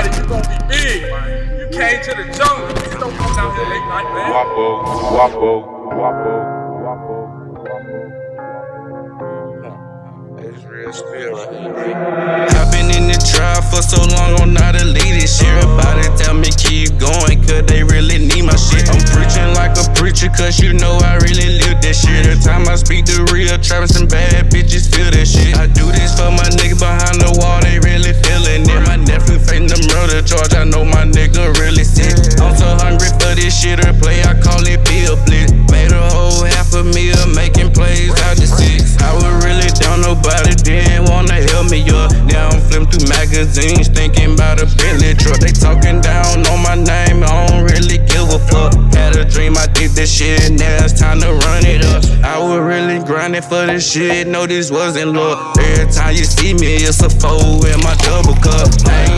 somebody, you gonna be big, man. You came to the jungle. You don't come down here late night, man. Wapo, wapo, wapo, wapo, wapo. It's real spill. I've been in the trial for so long, I'm not a lead this year. Everybody tell me keep going, cause they really need my shit. I'm preaching like a preacher, cause you know I really live this shit. The time I speak the real, Travis and bad bitches charge, I know my nigga really sick. I'm so hungry for this shit or play, I call it Bill Blitz. Made a whole half a meal, making plays out the six. I was really down, nobody didn't wanna help me up. Now I'm flipping through magazines, thinking about a Bentley truck. They talking down on my name, I don't really give a fuck. Had a dream, I did this shit, now it's time to run it up. I was really grinding for this shit, no, this wasn't luck. Every time you see me, it's a foe in my double cup. Guapo,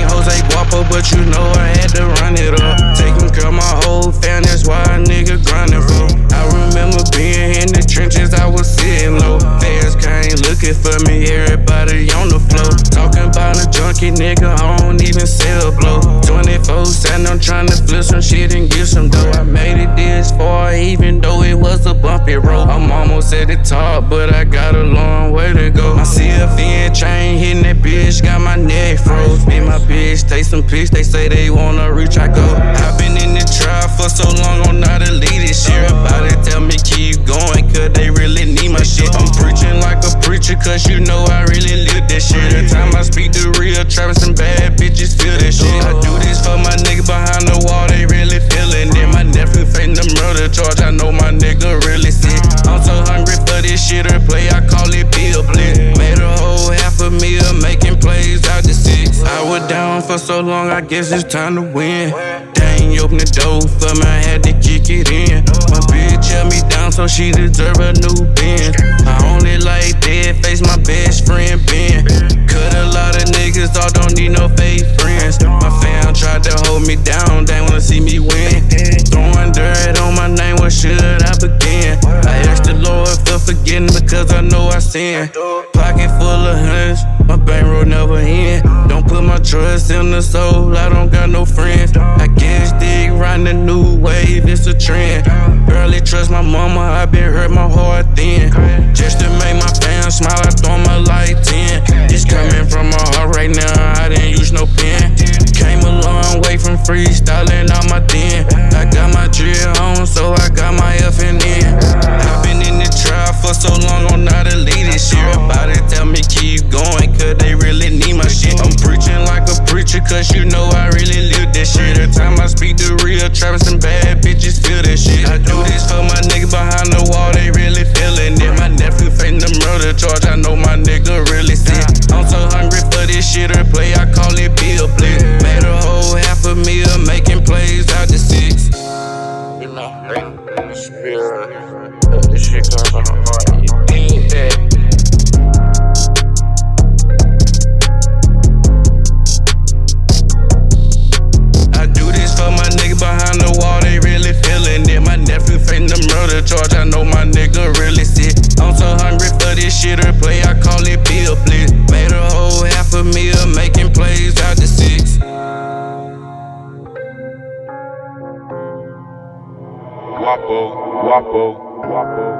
but you know I had to run it up. Taking care of my whole family, that's why a nigga grinding for. I remember being in the trenches, I was sitting low. Fans came looking for me, everybody on the floor. Talking about a junkie nigga, I don't even sell blow. 24 7, I'm trying to flip some shit and get some dough. I made it this far, even though it was a bumpy road. I'm almost at the top, but I got a long way to go. My CFN chain hitting that bitch, got my neck froze. And my some pics, they say they wanna reach, I go. I've been in the trial for so long, I'm not a leader. this year. Everybody tell me keep going, cause they really need my shit. I'm preaching like a preacher, cause you know I really live this shit. The time I speak the real, Travis some bad bitches feel this shit. I do this for my nigga behind down for so long, I guess it's time to win. Dang, open the door for me, I had to kick it in. My bitch held me down, so she deserve a new Benz. I only like dead face, my best friend Ben. Lord for forgiveness because I know I sin. Pocket full of hundreds, my bankroll never end. Don't put my trust in the soul, I don't got no friends. I guess dig riding the new wave, it's a trend. Barely trust my mama, I been hurt my heart thin. Just to make my fans smile, I throw my light 10. It's coming from my heart right now, I didn't use no pen. Came a long way from freestyling out my den. A preacher, cause you know I really live this shit. Every time I speak the real, Travis and bad bitches feel this shit. I do this for my nigga behind the wall, shit or play, I call it Bill Blitz. Made a whole half a meal, making plays out the six. Wapo, wapo, wapo.